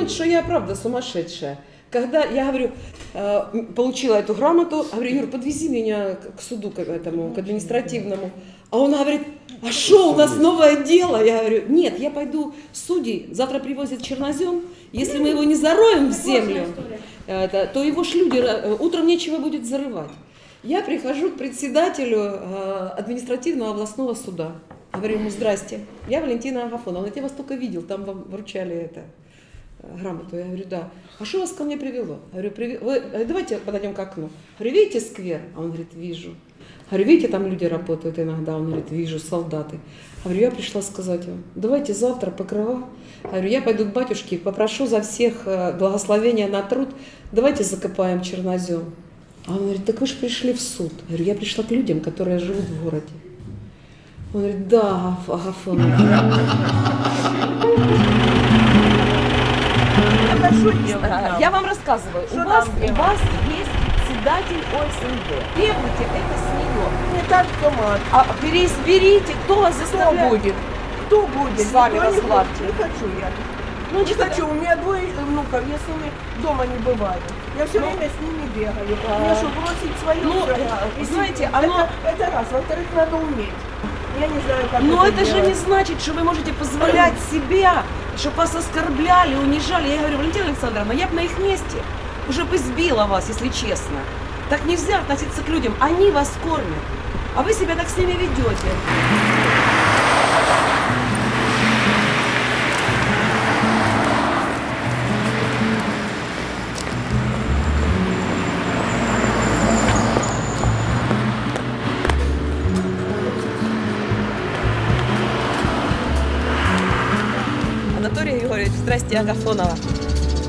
Думают, что я правда сумасшедшая. Когда я говорю, э, получила эту грамоту, говорю, Юр, подвези меня к суду, к этому, к административному. А он говорит, а что, у нас новое дело? Я говорю, нет, я пойду судей, завтра привозят чернозем, если мы его не зароем в землю, то его ж люди, э, утром нечего будет зарывать. Я прихожу к председателю э, административного областного суда. Говорю ему, здрасте, я Валентина Агафоновна, я вас только видел, там вам вручали это, грамоту. Я говорю, да. А что вас ко мне привело? Говорю, «Приви- вы, э, давайте подойдем к окну. Говорю, видите сквер? А он говорит, вижу. Говорю, видите, там люди работают иногда. Он говорит, вижу, солдаты. Говорю, я пришла сказать вам, давайте завтра покрова. Говорю, я пойду к батюшке, попрошу за всех э, благословения на труд. Давайте закопаем чернозем. А он говорит, так вы же пришли в суд. Я говорю, я пришла к людям, которые живут в городе. Он говорит, да, Агаф- Это А, нам? Я вам рассказываю. Что у, вас, у вас есть председатель ОСНД. Требуйте это с нее. Не так автомат. А переизберите, кто вас Кто заставляет. будет? Кто будет? С вами Никто не. Не хочу я. Ну, Не хочу. У меня двое внуков. Я с ними дома не бываю. Я все Ну, время с ними бегаю. а, Мне что, бросить свою? ну, всё? э, знаете, это- оно- Это раз. Во-вторых, надо уметь. Я не знаю, как Но это же делать. не значит, что вы можете позволять себя, чтобы вас оскорбляли, унижали. Я говорю, Валентина Александровна, я бы на их месте уже бы сбила вас, если честно. Так нельзя относиться к людям. Они вас кормят, а вы себя так с ними ведете. Здрасте, Агафонова.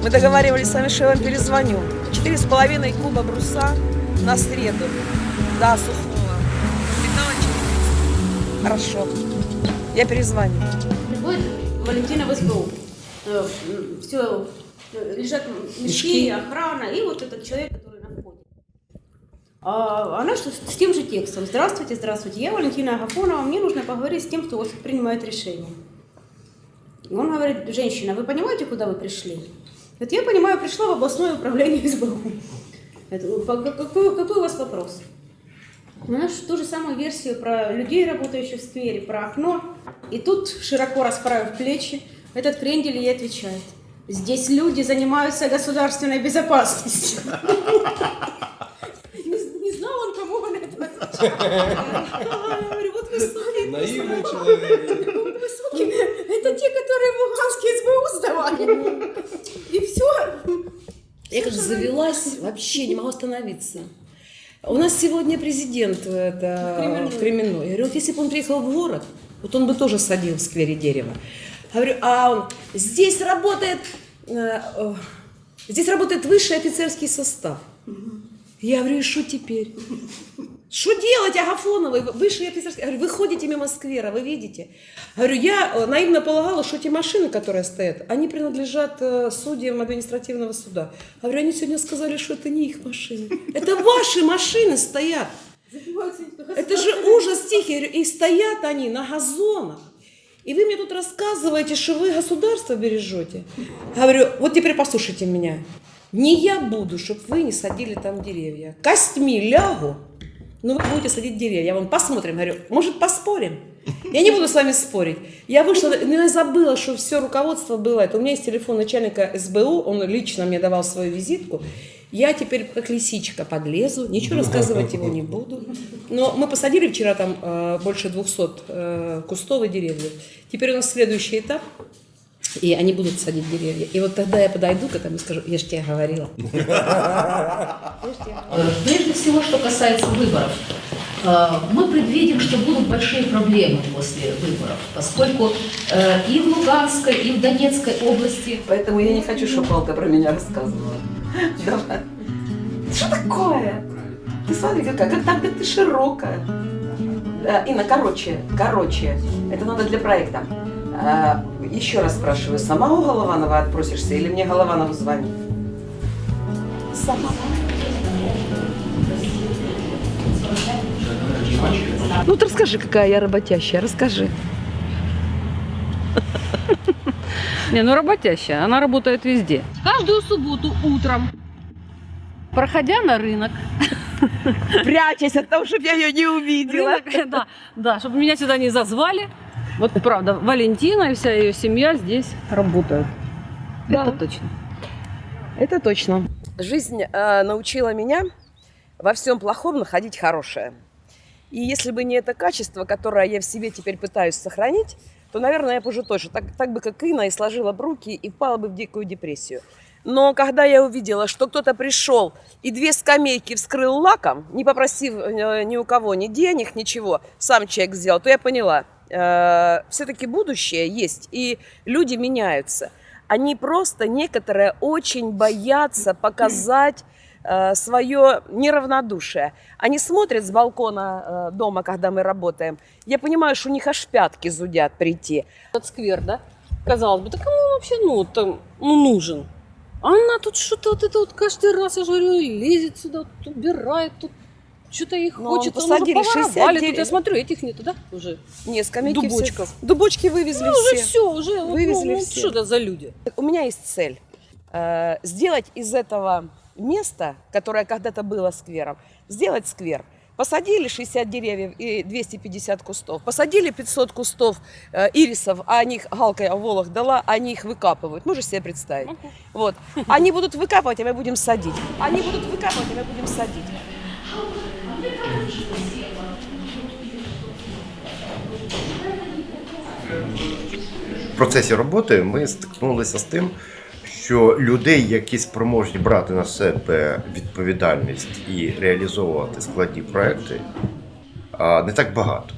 Мы договаривались с вами, что я вам перезвоню. Четыре с половиной куба бруса на среду. Да, сухого. Металла 430. Хорошо. Я перезвоню. Приходит Валентина в СБУ. Все, лежат мешки, Мешки. охрана, и вот этот человек, который на входе. А она что, с тем же текстом. Здравствуйте, здравствуйте. Я Валентина Агафонова, мне нужно поговорить с тем, кто у вас принимает решение. И он говорит, женщина, вы понимаете, куда вы пришли? Вот я понимаю, пришла в областное управление СБУ. Какой, какой у вас вопрос? У нас ту же самую версию про людей, работающих в сквере, про окно. И тут, широко расправив плечи, этот крендель ей отвечает. Здесь люди занимаются государственной безопасностью. Не знал он, кому он это отвечает. Я говорю, вот вы суки, Наивный человек. вот вы суки, это те, которые в Луганске СБУ сдавали. И все. Я как завелась, вообще не могу остановиться. У нас сегодня президент э, это, в Кременной. Я говорю, если бы он приехал в город, вот он бы тоже садил в сквере дерево. Говорю, а он, здесь работает, э, здесь работает высший офицерский состав. Я говорю, и что теперь? Что делать, высший офицерский? Я говорю, вы ходите мимо сквера, вы видите? Говорю, я э, наивно полагала, что эти машины, которые стоят, они принадлежат э, судьям административного суда. Говорю, они сегодня сказали, что это не их машины. Это ваши машины стоят. Это же ужас тихий. И стоят они на газонах. И вы мне тут рассказываете, что вы государство бережете. Говорю, вот теперь послушайте меня. Не я буду, чтобы вы не садили там деревья. Костьми лягу, но вы будете садить деревья. Я вам посмотрим, говорю, может поспорим? Я не буду с вами спорить. Я вышла, но я забыла, что все руководство было. Это у меня есть телефон начальника СБУ, он лично мне давал свою визитку. Я теперь как лисичка подлезу, ничего рассказывать его не буду. Но мы посадили вчера там э, больше 200 э, кустов и деревьев. Теперь у нас следующий этап, и они будут садить деревья. И вот тогда я подойду к этому и скажу, я же тебе говорила. Э, Прежде всего, что касается выборов. Э, Мы предвидим, что будут большие проблемы после выборов, поскольку э, и в Луганской, и в Донецкой области Поэтому я не хочу, чтобы Палка про меня рассказывала. Давай. Что такое? Ты смотри, какая, как там ты широкая. Да, Инна, короче, короче, это надо для проекта. А, еще раз спрашиваю, сама у Голованова отпросишься или мне Голованову звонить? Сама. Ну, ты расскажи, какая я работящая, расскажи. Не, ну работящая, она работает везде. Каждую субботу утром, проходя на рынок, Прячась от того, чтобы я ее не увидела. рынок, да, да, чтобы меня сюда не зазвали. Вот правда, Валентина и вся ее семья здесь работают. Да. Это точно. Это точно. Жизнь э, научила меня во всем плохом находить хорошее. И если бы не это качество, которое я в себе теперь пытаюсь сохранить, то, наверное, я бы уже точно, так, так бы как Инна, и сложила бы руки и впала бы в дикую депрессию. Но когда я увидела, что кто-то пришел и две скамейки вскрыл лаком, не попросив э, ни у кого ни денег, ничего, сам человек сделал, то я поняла, все-таки будущее есть, и люди меняются. Они просто некоторые очень боятся показать свое неравнодушие. Они смотрят с балкона э, дома, когда мы работаем. Я понимаю, что у них аж пятки зудят прийти. Этот сквер, да? Казалось бы, да кому вообще ну, там, ну, нужен? А она тут что-то вот это вот каждый раз, я же говорю, лезет сюда, тут убирает, тут что-то их Ну, хочет. посадили уже поворовали 69. Тут я смотрю, этих нету, да, уже? Не, скамейки все- Дубочков. Дубочки вывезли Ну, уже все. все, уже. вот, Вывезли ну, ну, все. Что это за люди? У меня есть цель э, сделать из этого места, которое когда-то было сквером, сделать сквер. Посадили 60 деревьев и 250 кустов. Посадили 500 кустов э, ирисов, а они их галкой о волах дала, они их выкапывают. Можешь себе представить? Вот. Они будут выкапывать, а мы будем садить. Они будут выкапывать, а мы будем садить. В процесі роботи ми стикнулися з тим, що людей, які спроможні брати на себе відповідальність і реалізовувати складні проекти, не так багато.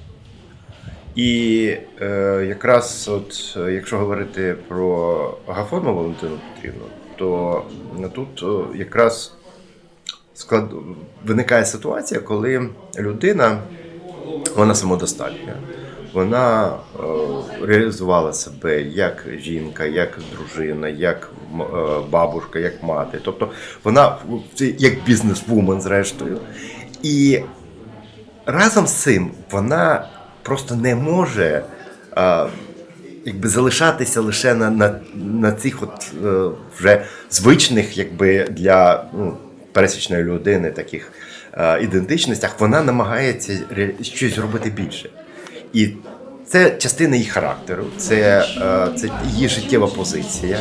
І е, якраз, от, якщо говорити про Агафону Валентину Петрівну, то тут е, якраз склад... виникає ситуація, коли людина вона самодостатня. Вона е, реалізувала себе як жінка, як дружина, як е, бабушка, як мати. Тобто вона як бізнес-вумен, зрештою. І разом з цим вона просто не може е, якби залишатися лише на, на, на цих от вже звичних, якби для ну, пересічної людини таких е, ідентичностях. Вона намагається щось робити більше. І це частина її характеру, це, е, це її життєва позиція.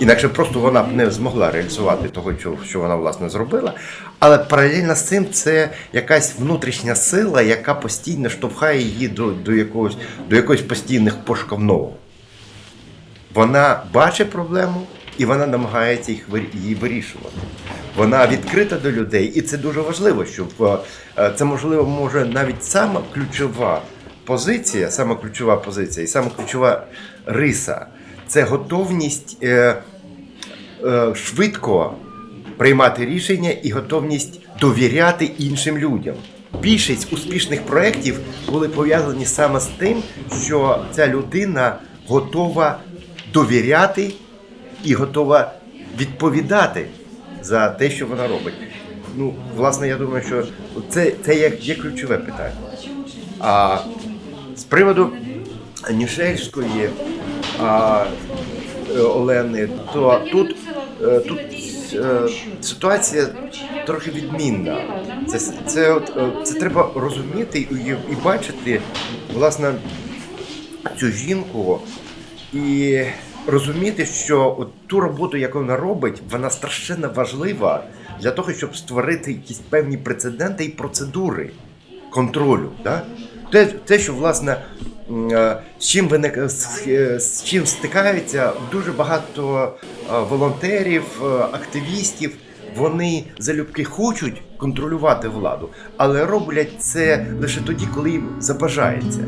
Інакше просто вона б не змогла реалізувати того, що, вона власне зробила. Але паралельно з цим це якась внутрішня сила, яка постійно штовхає її до, до, якогось, до якогось постійних пошуків нового. Вона бачить проблему і вона намагається їх її вирішувати. Вона відкрита до людей, і це дуже важливо, щоб е, це можливо може навіть сама ключова позиція, сама ключова позиція і сама ключова риса це готовність е, е, швидко приймати рішення і готовність довіряти іншим людям. Більшість успішних проєктів були пов'язані саме з тим, що ця людина готова довіряти і готова відповідати за те, що вона робить. Ну, власне, я думаю, що це, це є, є ключове питання. А з приводу Нішельської а, е, Олени, то тут, е, тут е, ситуація трохи відмінна. Це, це, це треба розуміти і, і бачити, власне, цю жінку і розуміти, що от ту роботу, яку вона робить, вона страшенно важлива для того, щоб створити якісь певні прецеденти і процедури контролю. Да? Те, те, що власне е, з чим виник, з, е, чим стикаються дуже багато е, волонтерів, е, активістів. Вони залюбки хочуть контролювати владу, але роблять це лише тоді, коли їм забажається.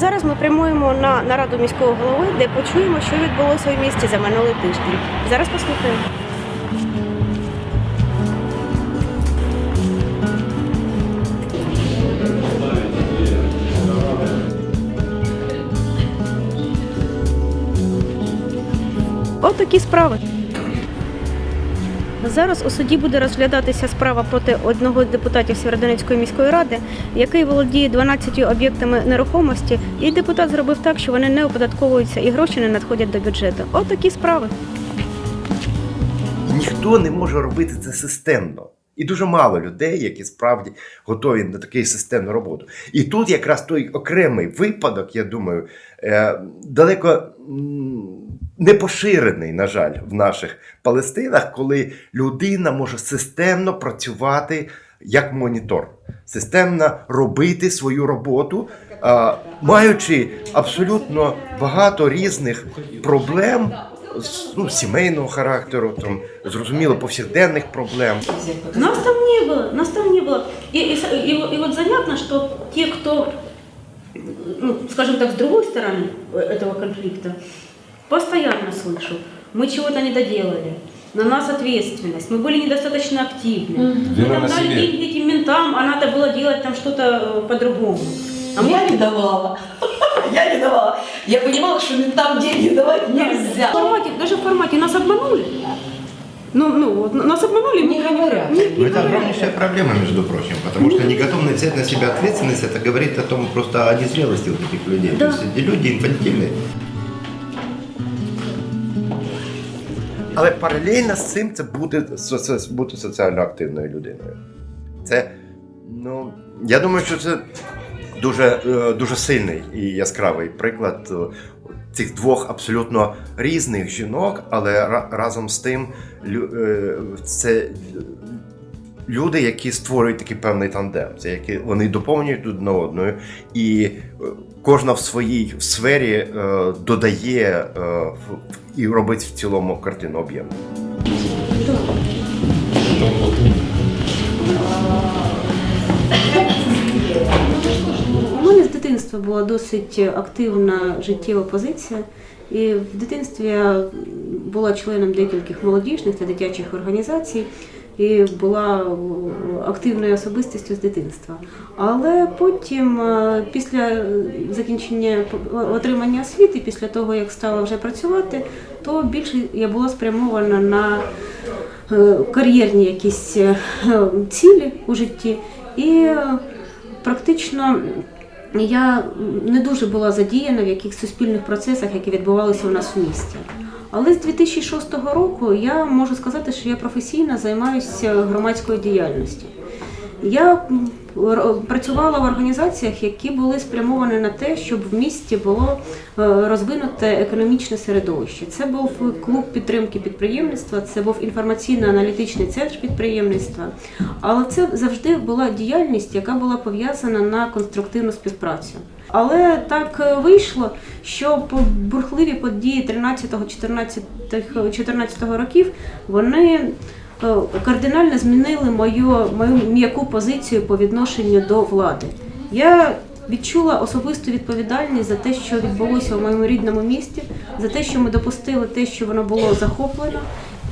Зараз ми прямуємо на нараду міського голови, де почуємо, що відбулося в місті за минулий тиждень. Зараз послухаємо. От справи. Зараз у суді буде розглядатися справа проти одного з депутатів Сєвєродонецької міської ради, який володіє 12 об'єктами нерухомості, і депутат зробив так, що вони не оподатковуються і гроші не надходять до бюджету. От такі справи. Ніхто не може робити це системно. І дуже мало людей, які справді готові на таку системну роботу. І тут якраз той окремий випадок, я думаю, е, далеко не поширений, на жаль, в наших Палестинах, коли людина може системно працювати як монітор, системно робити свою роботу, а, маючи абсолютно багато різних проблем. з, Ну, сімейного характеру, там, зрозуміло, повсякденних проблем. Нас там не было, нас там не было. И, и, с- и, и вот занятно, что те, кто, ну, скажем так, с другой стороны этого конфликта, Постоянно слышу, мы чего-то не доделали, на нас ответственность, мы были недостаточно активны. Мы там дали себе. деньги этим ментам, а надо было делать там что-то э, по-другому. А мы Я не давала. Я не давала. Я понимала, что там деньги давать в нельзя. формате, даже в формате нас обманули. Ну, ну, вот нас обманули, мы Не говорят. Не, не Но это огромнейшая проблема, между прочим, потому что неготовность взять на себя ответственность, это говорит о том просто о незрелости вот этих людей. Да. То есть эти люди инфантильные. Але паралельно з цим це буде бути соціально активною людиною. Це, ну, я думаю, що це дуже, е, дуже сильний і яскравий приклад е, цих двох абсолютно різних жінок, але ра- разом з тим е, це люди, які створюють такий певний тандем. Це які вони доповнюють одне одною, і е, кожна в своїй сфері е, додає е, і робить в цілому картину об'ємну. У мене з дитинства була досить активна життєва позиція. І в дитинстві я була членом декількох молодіжних та дитячих організацій і була активною особистістю з дитинства. Але потім, е, після закінчення отримання освіти, після того як стала вже працювати, то більше я була спрямована на е, кар'єрні якісь е, цілі у житті. І е, практично я не дуже була задіяна в яких суспільних процесах, які відбувалися у нас в місті. Але з 2006 року я можу сказати, що я професійно займаюся громадською діяльністю. Я працювала в організаціях, які були спрямовані на те, щоб в місті було е, розвинуте економічне середовище. Це був клуб підтримки підприємництва, це був інформаційно-аналітичний центр підприємництва. Але це завжди була діяльність, яка була пов'язана на конструктивну співпрацю. Але так е, вийшло, що по- бурхливі події 13-14 років вони кардинально змінили мою, мою м'яку позицію по відношенню до влади. Я відчула особисту відповідальність за те, що відбулося у моєму рідному місті, за те, що ми допустили те, що воно було захоплено.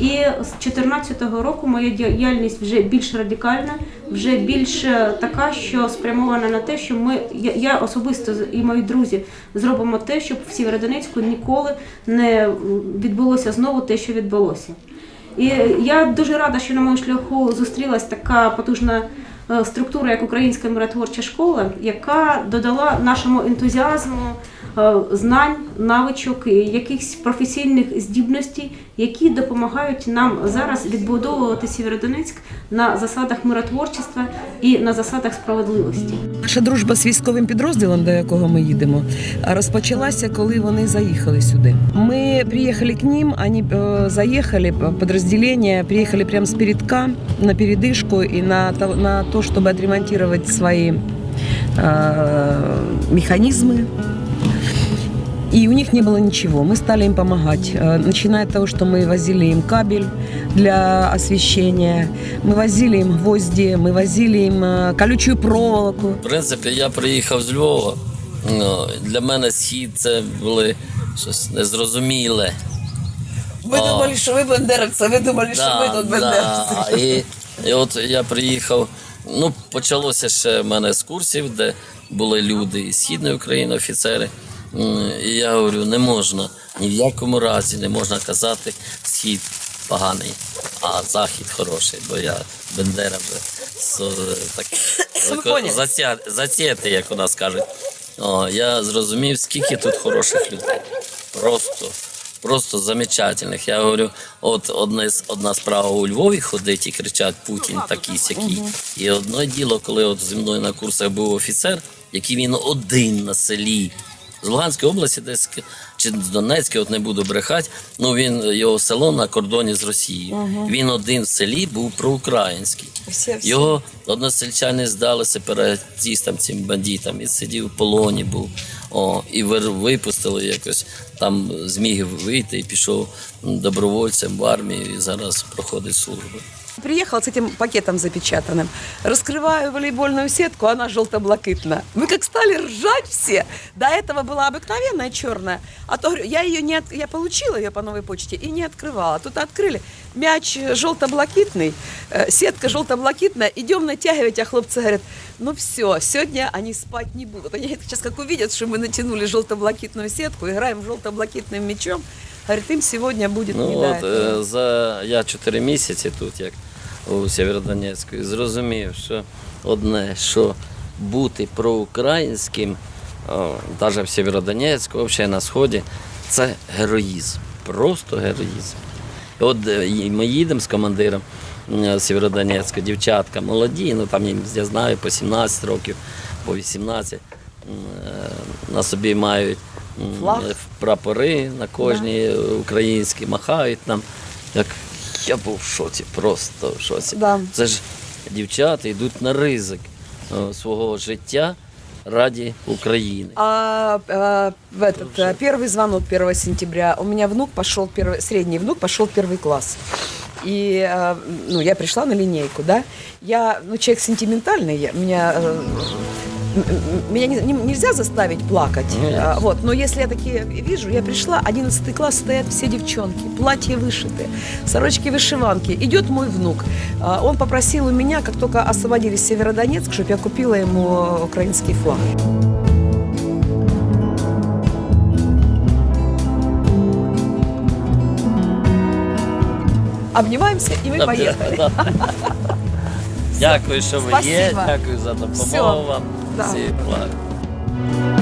І з 2014 року моя діяльність вже більш радикальна, вже більш е, така, що спрямована на те, що ми я особисто і мої друзі зробимо те, щоб в Сєвєродонецьку ніколи не відбулося знову те, що відбулося. І я дуже рада, що на моєму шляху зустрілась така потужна е, структура як Українська миротворча школа, яка додала нашому ентузіазму знань, навичок, якихось професійних здібностей, які допомагають нам зараз відбудовувати Сєвєродонецьк на засадах миротворчества і на засадах справедливості. Наша дружба з військовим підрозділом, до якого ми їдемо, розпочалася, коли вони заїхали сюди. Ми приїхали к ним, вони е, заїхали, підрозділення, приїхали прямо з передка на передишку і на, на то, щоб відремонтувати свої е, механізми. И у них не было ничего. Мы стали им помогать. Э, Начиная от того, что мы возили им кабель для освещения, мы возили им гвозди, мы возили им э, колючую проволоку. В принципі, я приїхав з Львова. Ну, Для мене схід це були щось незрозуміле. Ви А. думали, що ви бендеровці, ви думали, що ви тут бендеровці. да. І, і от я приїхав. Ну, почалося ще в мене з курсів, де були люди із Східної України, офіцери. І я говорю, не можна ні в якому разі не можна казати схід поганий, а захід хороший, бо я Бендера вже со, так, поняли. затя, як у нас кажуть. О, я зрозумів, скільки тут хороших людей. Просто, просто замечательних. Я говорю, от одне, з- одна справа у Львові ходить і кричать Путін такий сякий. І одне діло, коли от зі мною на курсах був офіцер, який він один на селі. З Луганської області, десь чи з Донецької, от не буду брехати. Ну він його село на кордоні з Росією. Він один в селі був проукраїнський. Всі, всі. Його односельчани здали сепаратистам, цим бандитам, і сидів в полоні був. О, і випустили якось там зміг вийти і пішов добровольцем в армію і зараз проходить службу. Приехал с этим пакетом запечатанным. Раскрываю волейбольную сетку, она желто-блакитная. Мы как стали ржать все. До этого была обыкновенная черная. А то я ее не от... я получила ее по новой почте и не открывала. Тут открыли. Мяч желто-блакитный, э, сетка желто-блакитная. Идем натягивать, а хлопцы говорят, ну все, сегодня они спать не будут. Они сейчас как увидят, что мы натянули желто-блакитную сетку, играем желто-блакитным мячом, говорит, им сегодня будет не Ну до от е, за я чотири місяці тут, як у Сєвєродонецьку, і зрозумів, що одне, що бути проукраїнським, навіть в Сєвєродонецьку, взагалі на Сході, це героїзм. Просто героїзм. І от е, ми їдемо з командиром е, Сєвєродонецька, дівчатка молоді, ну там їм, я знаю, по 17 років, по 18. е, На собі мають Флаг. прапори на кожній е, українські, махають нам. Як я був в шоці, просто в шоці. Да. Це ж дівчата йдуть на ризик е, свого життя раді України. А, а, в этот а, первый звонок 1 сентября у меня внук пошел первый, средний внук пошел в первый класс. И а, ну, я пришла на линейку, да. Я, ну, человек сентиментальный, я, меня, э, м- м- меня не- не- нельзя заставить плакать. Ну, ясно. А, вот, но если я такие вижу, я пришла, 11 класс, стоят все девчонки, платья вышиты, сорочки вышиванки. Идет мой внук. А, Он попросил у меня, как только освободили Северодонецк, чтобы я купила ему украинский флаг. Обнимаемся, и мы поехали. Дякую, що ви є. Дякую за допомогу вам. Tá. Sim, claro.